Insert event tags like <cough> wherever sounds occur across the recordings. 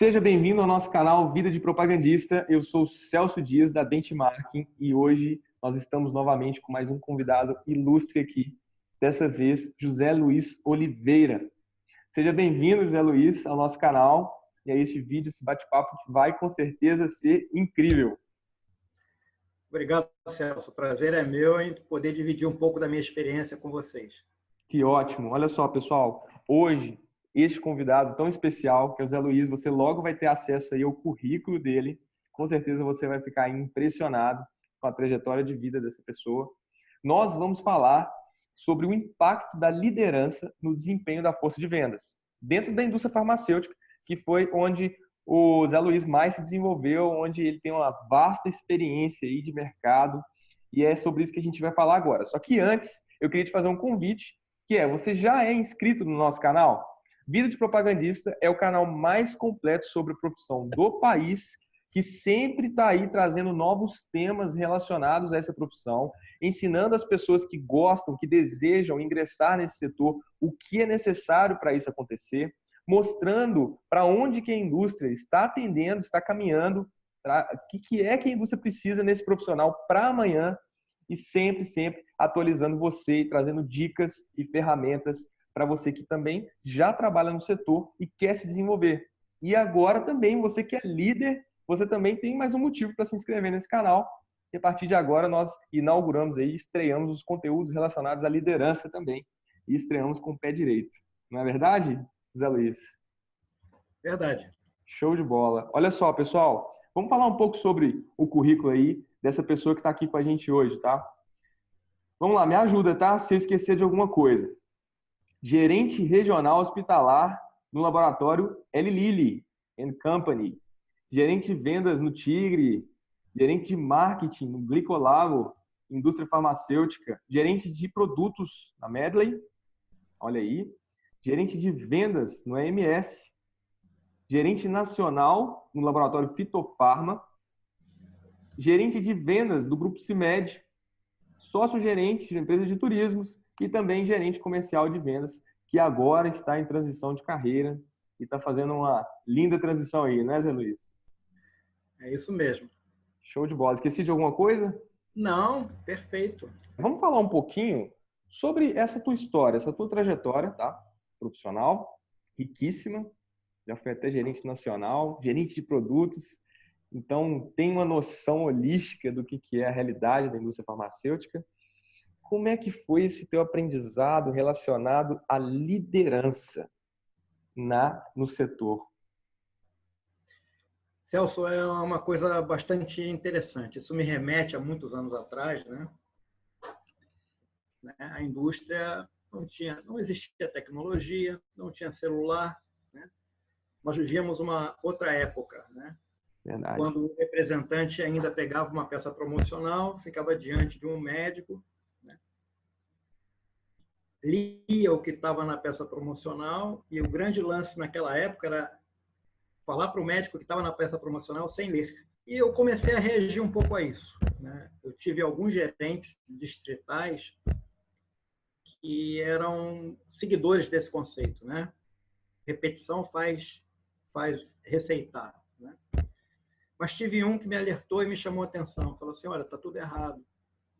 Seja bem-vindo ao nosso canal Vida de Propagandista. Eu sou Celso Dias, da Benchmarking, e hoje nós estamos novamente com mais um convidado ilustre aqui, dessa vez José Luiz Oliveira. Seja bem-vindo, José Luiz, ao nosso canal e a este vídeo, esse bate-papo que vai com certeza ser incrível. Obrigado, Celso. O prazer é meu em poder dividir um pouco da minha experiência com vocês. Que ótimo. Olha só, pessoal, hoje este convidado tão especial, que é o Zé Luiz, você logo vai ter acesso aí ao currículo dele. Com certeza você vai ficar impressionado com a trajetória de vida dessa pessoa. Nós vamos falar sobre o impacto da liderança no desempenho da força de vendas dentro da indústria farmacêutica, que foi onde o Zé Luiz mais se desenvolveu, onde ele tem uma vasta experiência aí de mercado, e é sobre isso que a gente vai falar agora. Só que antes, eu queria te fazer um convite, que é, você já é inscrito no nosso canal? Vida de Propagandista é o canal mais completo sobre a profissão do país, que sempre está aí trazendo novos temas relacionados a essa profissão, ensinando as pessoas que gostam, que desejam ingressar nesse setor, o que é necessário para isso acontecer, mostrando para onde que a indústria está atendendo, está caminhando, o que, que é que a indústria precisa nesse profissional para amanhã e sempre, sempre atualizando você e trazendo dicas e ferramentas para você que também já trabalha no setor e quer se desenvolver. E agora também, você que é líder, você também tem mais um motivo para se inscrever nesse canal. E a partir de agora nós inauguramos aí, estreamos os conteúdos relacionados à liderança também. E estreamos com o pé direito. Não é verdade, Zé Luiz? Verdade. Show de bola. Olha só, pessoal, vamos falar um pouco sobre o currículo aí dessa pessoa que está aqui com a gente hoje, tá? Vamos lá, me ajuda, tá? Se eu esquecer de alguma coisa gerente regional hospitalar no laboratório Eli Lilly Company, gerente de vendas no Tigre, gerente de marketing no Glicolago, indústria farmacêutica, gerente de produtos na Medley, olha aí, gerente de vendas no EMS, gerente nacional no laboratório Fitofarma, gerente de vendas do Grupo CIMED, sócio-gerente de empresa de turismos, e também gerente comercial de vendas, que agora está em transição de carreira e está fazendo uma linda transição aí, né, Zé Luiz? É isso mesmo. Show de bola. Esqueci de alguma coisa? Não, perfeito. Vamos falar um pouquinho sobre essa tua história, essa tua trajetória, tá? Profissional, riquíssima. Já foi até gerente nacional, gerente de produtos. Então, tem uma noção holística do que é a realidade da indústria farmacêutica. Como é que foi esse teu aprendizado relacionado à liderança na no setor? Celso, é uma coisa bastante interessante. Isso me remete a muitos anos atrás, né? né? A indústria não tinha, não existia tecnologia, não tinha celular, né? Nós vivíamos uma outra época, né? Verdade. Quando o representante ainda pegava uma peça promocional, ficava diante de um médico lia o que estava na peça promocional e o grande lance naquela época era falar para o médico que estava na peça promocional sem ler. E eu comecei a reagir um pouco a isso. Né? Eu tive alguns gerentes distritais que eram seguidores desse conceito. Né? Repetição faz, faz receitar. Né? Mas tive um que me alertou e me chamou a atenção. Falou assim, olha, está tudo errado.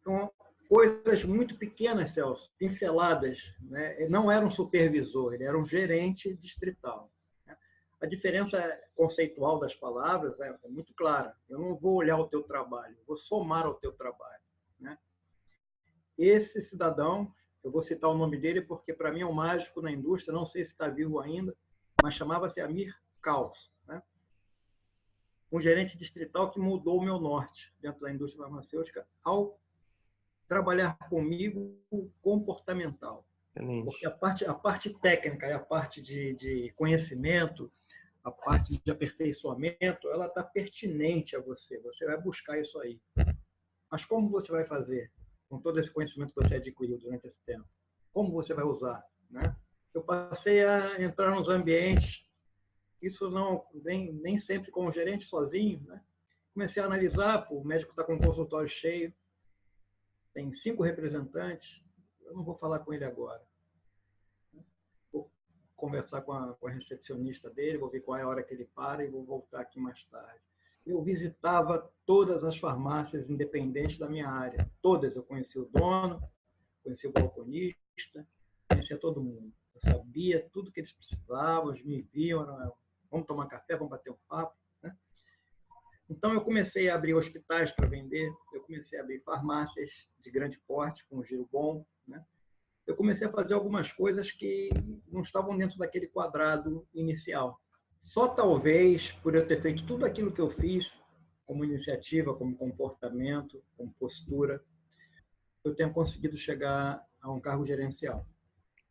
Então, coisas muito pequenas, Celso, pinceladas. Né? Ele não era um supervisor, ele era um gerente distrital. Né? A diferença conceitual das palavras é, é muito clara. Eu não vou olhar o teu trabalho, vou somar ao teu trabalho. Né? Esse cidadão, eu vou citar o nome dele porque para mim é um mágico na indústria, não sei se está vivo ainda, mas chamava-se Amir Caos. Né? Um gerente distrital que mudou o meu norte dentro da indústria farmacêutica ao trabalhar comigo comportamental. Excelente. Porque a parte, a parte técnica e a parte de, de conhecimento, a parte de aperfeiçoamento, ela está pertinente a você. Você vai buscar isso aí. Mas como você vai fazer com todo esse conhecimento que você adquiriu durante esse tempo? Como você vai usar? Né? Eu passei a entrar nos ambientes, isso não nem, nem sempre como gerente sozinho. Né? Comecei a analisar, pô, o médico está com o consultório cheio, tem cinco representantes, eu não vou falar com ele agora. Vou conversar com a, com a recepcionista dele, vou ver qual é a hora que ele para e vou voltar aqui mais tarde. Eu visitava todas as farmácias independentes da minha área. Todas. Eu conhecia o dono, conhecia o balconista, conhecia todo mundo. Eu sabia tudo que eles precisavam, eles me viam, vamos tomar café, vamos bater um papo. Então, eu comecei a abrir hospitais para vender, eu comecei a abrir farmácias de grande porte, com um giro bom. Né? Eu comecei a fazer algumas coisas que não estavam dentro daquele quadrado inicial. Só talvez por eu ter feito tudo aquilo que eu fiz, como iniciativa, como comportamento, como postura, eu tenha conseguido chegar a um cargo gerencial.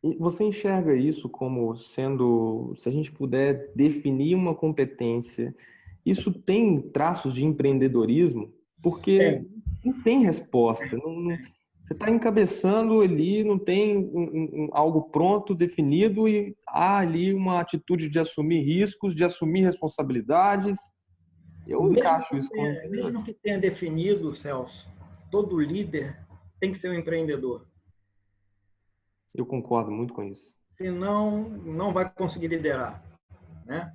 E você enxerga isso como sendo, se a gente puder definir uma competência, isso tem traços de empreendedorismo? Porque tem. não tem resposta. Não, você está encabeçando ali, não tem um, um, algo pronto, definido, e há ali uma atitude de assumir riscos, de assumir responsabilidades. Eu mesmo encaixo isso. Como... Mesmo que tenha definido, Celso, todo líder tem que ser um empreendedor. Eu concordo muito com isso. Senão, não vai conseguir liderar. Né?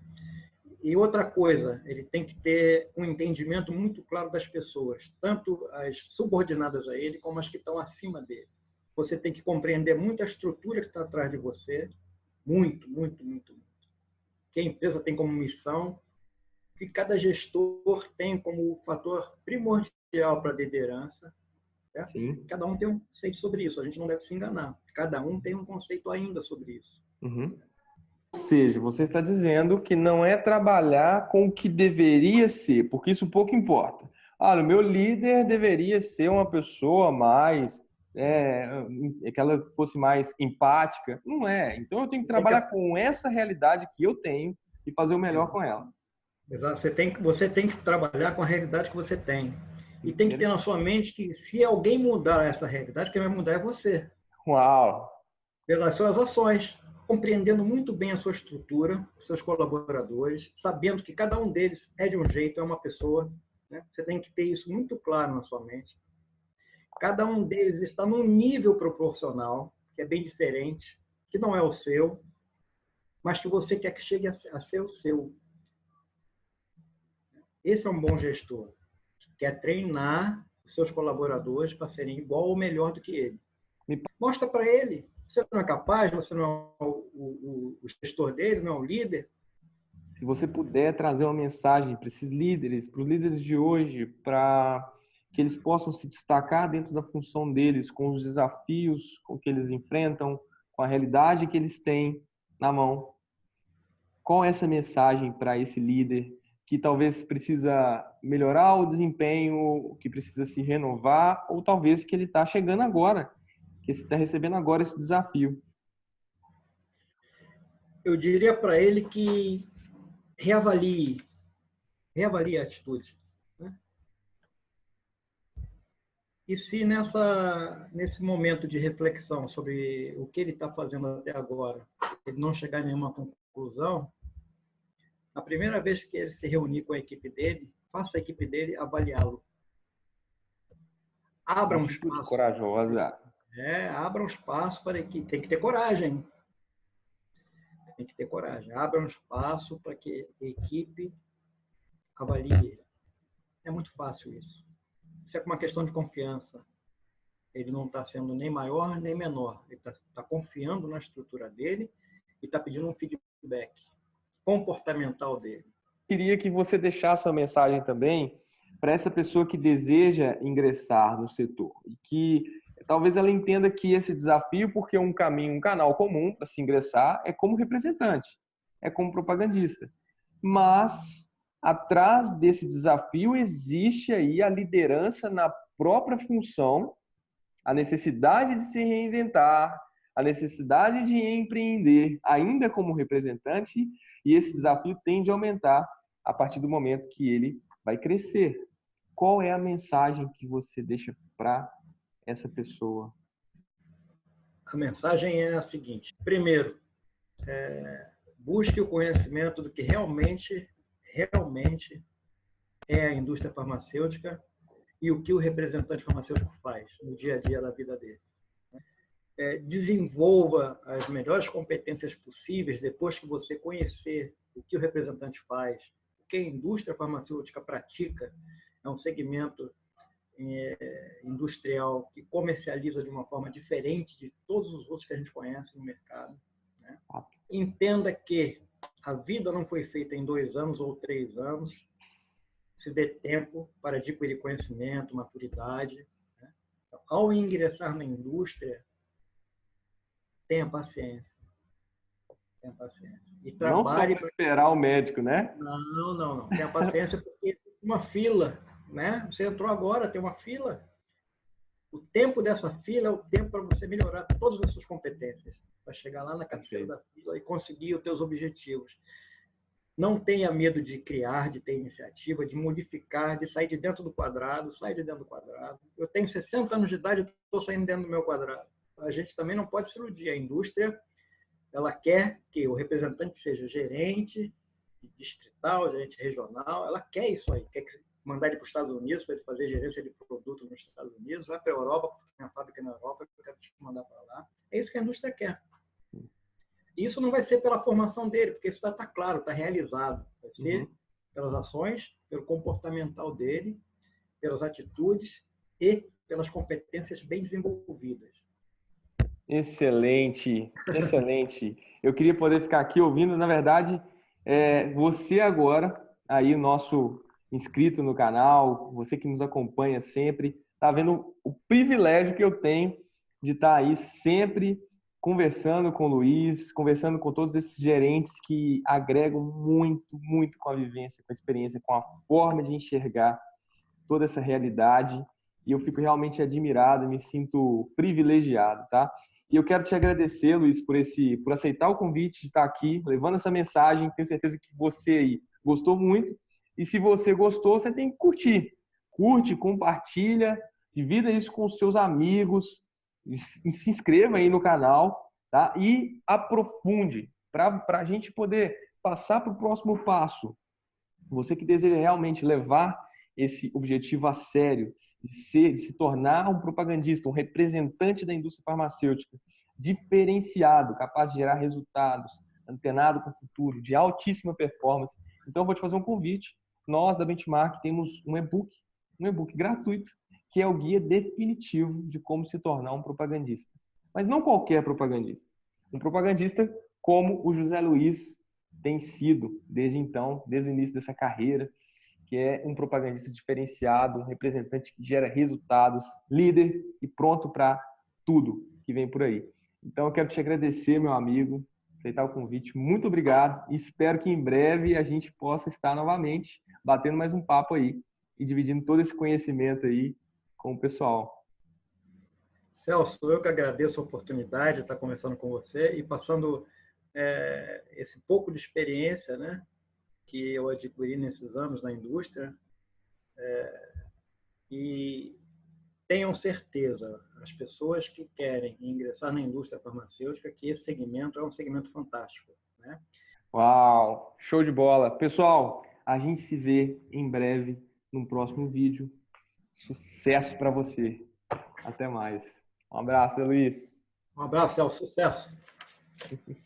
E outra coisa, ele tem que ter um entendimento muito claro das pessoas, tanto as subordinadas a ele, como as que estão acima dele. Você tem que compreender muito a estrutura que está atrás de você, muito, muito, muito, muito. Que a empresa tem como missão, que cada gestor tem como fator primordial para a liderança, Sim. Cada um tem um conceito sobre isso, a gente não deve se enganar. Cada um tem um conceito ainda sobre isso. Uhum. Ou seja, você está dizendo que não é trabalhar com o que deveria ser, porque isso pouco importa. Ah, o meu líder deveria ser uma pessoa mais é, que ela fosse mais empática. Não é. Então eu tenho que trabalhar com essa realidade que eu tenho e fazer o melhor com ela. Exato. Você tem, você tem que trabalhar com a realidade que você tem. E tem que ter na sua mente que se alguém mudar essa realidade, quem vai mudar é você. Uau! Pelas suas ações, compreendendo muito bem a sua estrutura, seus colaboradores, sabendo que cada um deles é de um jeito, é uma pessoa. Né? Você tem que ter isso muito claro na sua mente. Cada um deles está num nível proporcional, que é bem diferente, que não é o seu, mas que você quer que chegue a ser o seu. Esse é um bom gestor que é treinar os seus colaboradores para serem igual ou melhor do que ele. Mostra para ele. Você não é capaz, você não é o, o, o gestor dele, não é o líder. Se você puder trazer uma mensagem para esses líderes, para os líderes de hoje, para que eles possam se destacar dentro da função deles, com os desafios com que eles enfrentam, com a realidade que eles têm na mão. Qual é essa mensagem para esse líder que talvez precisa melhorar o desempenho, que precisa se renovar, ou talvez que ele está chegando agora, que está recebendo agora esse desafio? Eu diria para ele que reavalie, reavalie a atitude. Né? E se nessa, nesse momento de reflexão sobre o que ele está fazendo até agora, ele não chegar em nenhuma conclusão, a primeira vez que ele se reunir com a equipe dele, faça a equipe dele avaliá-lo. Abra um espaço. corajosa. É, abra um espaço para que tem que ter coragem. Tem que ter coragem. Abra um espaço para que a equipe avalie. É muito fácil isso. Isso é uma questão de confiança. Ele não está sendo nem maior nem menor. Ele está tá confiando na estrutura dele e está pedindo um feedback comportamental dele. Queria que você deixasse uma mensagem também para essa pessoa que deseja ingressar no setor e que talvez ela entenda que esse desafio, porque é um caminho, um canal comum para se ingressar, é como representante, é como propagandista. Mas atrás desse desafio existe aí a liderança na própria função, a necessidade de se reinventar, a necessidade de empreender ainda como representante e esse desafio tende a aumentar a partir do momento que ele vai crescer. Qual é a mensagem que você deixa para essa pessoa? A mensagem é a seguinte: primeiro, é, busque o conhecimento do que realmente, realmente é a indústria farmacêutica e o que o representante farmacêutico faz no dia a dia da vida dele. é, desenvolva as melhores competências possíveis depois que você conhecer o que o representante faz, o que a indústria farmacêutica pratica, é um segmento industrial que comercializa de uma forma diferente de todos os outros que a gente conhece no mercado. Né? Entenda que a vida não foi feita em dois anos ou três anos. Se dê tempo para adquirir conhecimento, maturidade. Né? Então, ao ingressar na indústria, tenha paciência. Tenha paciência. E trabalhe não só para esperar o médico, né? Não, não, não. Tenha paciência porque uma fila né? Você entrou agora, tem uma fila. O tempo dessa fila é o tempo para você melhorar todas as suas competências, para chegar lá na cabeceira da fila e conseguir os teus objetivos. Não tenha medo de criar, de ter iniciativa, de modificar, de sair de dentro do quadrado, sair de dentro do quadrado. Eu tenho 60 anos de idade e estou saindo dentro do meu quadrado. A gente também não pode se iludir. A indústria, ela quer que o representante seja gerente distrital, gerente regional, ela quer isso aí, quer que mandar ele para os Estados Unidos para ele fazer gerência de produto nos Estados Unidos, vai para a Europa, porque tem a fábrica na Europa, eu quero te mandar para lá. É isso que a indústria quer. E isso não vai ser pela formação dele, porque isso está tá claro, está realizado. Vai ser uhum. pelas ações, pelo comportamental dele, pelas atitudes e pelas competências bem desenvolvidas. Excelente, excelente. Eu queria poder ficar aqui ouvindo, na verdade, é, você agora, aí o nosso inscrito no canal, você que nos acompanha sempre, está vendo o privilégio que eu tenho de estar tá aí sempre conversando com o Luiz, conversando com todos esses gerentes que agregam muito, muito com a vivência, com a experiência, com a forma de enxergar toda essa realidade. E eu fico realmente admirado, me sinto privilegiado, tá? E eu quero te agradecer, Luiz, por esse, por aceitar o convite de estar aqui, levando essa mensagem. Tenho certeza que você aí gostou muito e se você gostou, você tem que curtir. Curte, compartilha, divida isso com os seus amigos, se inscreva aí no canal tá? e aprofunde para a gente poder passar para o próximo passo. Você que deseja realmente levar esse objetivo a sério, de, ser, de se tornar um propagandista, um representante da indústria farmacêutica, diferenciado, capaz de gerar resultados, antenado com o futuro, de altíssima performance. Então, eu vou te fazer um convite nós da Benchmark temos um e-book, um e-book gratuito, que é o guia definitivo de como se tornar um propagandista. Mas não qualquer propagandista. Um propagandista como o José Luiz tem sido desde então, desde o início dessa carreira, que é um propagandista diferenciado, um representante que gera resultados, líder e pronto para tudo que vem por aí. Então eu quero te agradecer, meu amigo, aceitar o convite. Muito obrigado espero que em breve a gente possa estar novamente batendo mais um papo aí e dividindo todo esse conhecimento aí com o pessoal. Celso, eu que agradeço a oportunidade de estar conversando com você e passando é, esse pouco de experiência né, que eu adquiri nesses anos na indústria. É, e tenham certeza, as pessoas que querem ingressar na indústria farmacêutica, que esse segmento é um segmento fantástico. Né? Uau! Show de bola! Pessoal, a gente se vê em breve no próximo vídeo. Sucesso para você! Até mais. Um abraço, Luiz. Um abraço, Celso. Sucesso! <laughs>